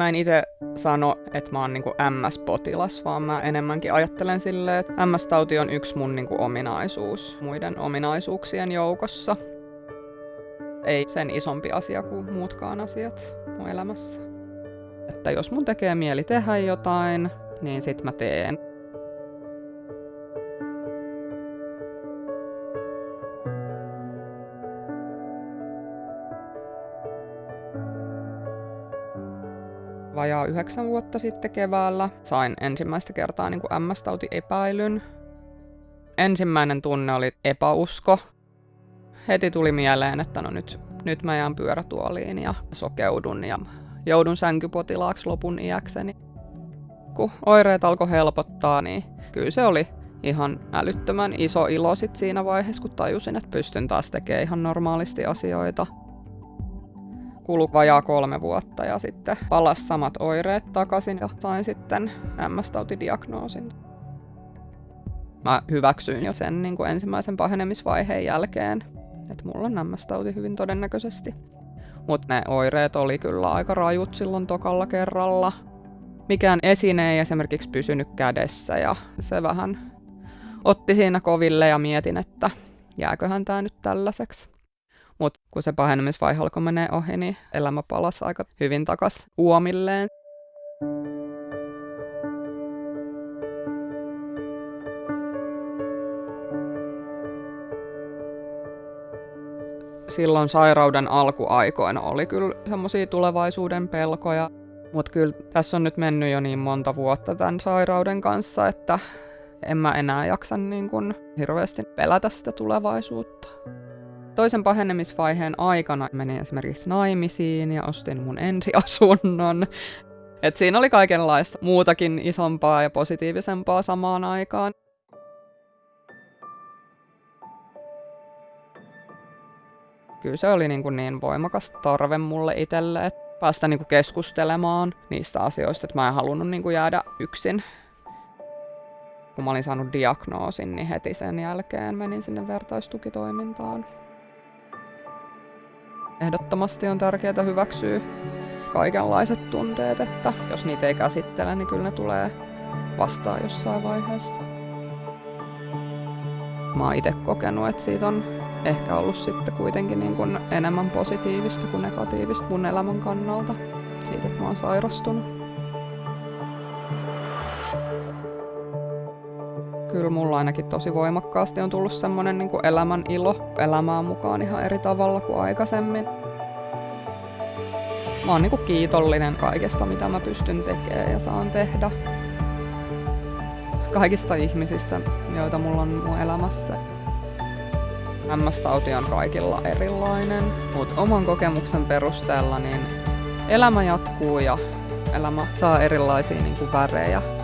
Mä en itse sano, että mä oon niinku MS-potilas, vaan mä enemmänkin ajattelen silleen, että MS-tauti on yksi mun niinku ominaisuus muiden ominaisuuksien joukossa. Ei sen isompi asia kuin muutkaan asiat mun elämässä. Että jos mun tekee mieli tehdä jotain, niin sit mä teen. Vajaa yhdeksän vuotta sitten keväällä. Sain ensimmäistä kertaa niin kuin MS-tautiepäilyn. Ensimmäinen tunne oli epäusko. Heti tuli mieleen, että no nyt, nyt mä jään pyörätuoliin ja sokeudun ja joudun sänkypotilaaksi lopun iäkseni. Kun oireet alkoi helpottaa, niin kyllä se oli ihan älyttömän iso ilo sit siinä vaiheessa, kun tajusin, että pystyn taas tekemään ihan normaalisti asioita kulu vajaa kolme vuotta ja sitten palas samat oireet takaisin ja sain sitten MS-tautidiagnoosin. Mä hyväksyin jo sen niin kuin ensimmäisen pahenemisvaiheen jälkeen, että mulla on MS-tauti hyvin todennäköisesti. Mutta ne oireet oli kyllä aika rajut silloin tokalla kerralla. Mikään esine ei esimerkiksi pysynyt kädessä ja se vähän otti siinä koville ja mietin, että jääköhän tämä nyt tällaiseksi. Mutta kun se pahenemisvaihe alkoi menee ohi, niin elämä palasi aika hyvin takas uomilleen. Silloin sairauden alkuaikoina oli kyllä semmoisia tulevaisuuden pelkoja, mutta kyllä tässä on nyt mennyt jo niin monta vuotta tämän sairauden kanssa, että en mä enää jaksa niin kuin hirveästi pelätä sitä tulevaisuutta. Toisen pahenemisvaiheen aikana menin esimerkiksi naimisiin ja ostin mun ensiasunnon. Et siinä oli kaikenlaista muutakin isompaa ja positiivisempaa samaan aikaan. Kyllä se oli niin, kuin niin voimakas tarve mulle itselle, että päästä niin kuin keskustelemaan niistä asioista, että mä en halunnut niin kuin jäädä yksin. Kun mä olin saanut diagnoosin, niin heti sen jälkeen menin sinne vertaistukitoimintaan. Ehdottomasti on tärkeää hyväksyä kaikenlaiset tunteet, että jos niitä ei käsittele, niin kyllä ne tulee vastaan jossain vaiheessa. Mä oon itse kokenut, että siitä on ehkä ollut sitten kuitenkin niin kuin enemmän positiivista kuin negatiivista mun elämän kannalta, siitä, että mä oon sairastunut. Kyllä mulla ainakin tosi voimakkaasti on tullut semmoinen niin kuin elämän ilo elämään mukaan ihan eri tavalla kuin aikaisemmin. Mä oon niin kuin kiitollinen kaikesta, mitä mä pystyn tekemään ja saan tehdä. Kaikista ihmisistä, joita mulla on mun elämässä. MS-tauti on kaikilla erilainen, mutta oman kokemuksen perusteella niin elämä jatkuu ja elämä saa erilaisia niin kuin värejä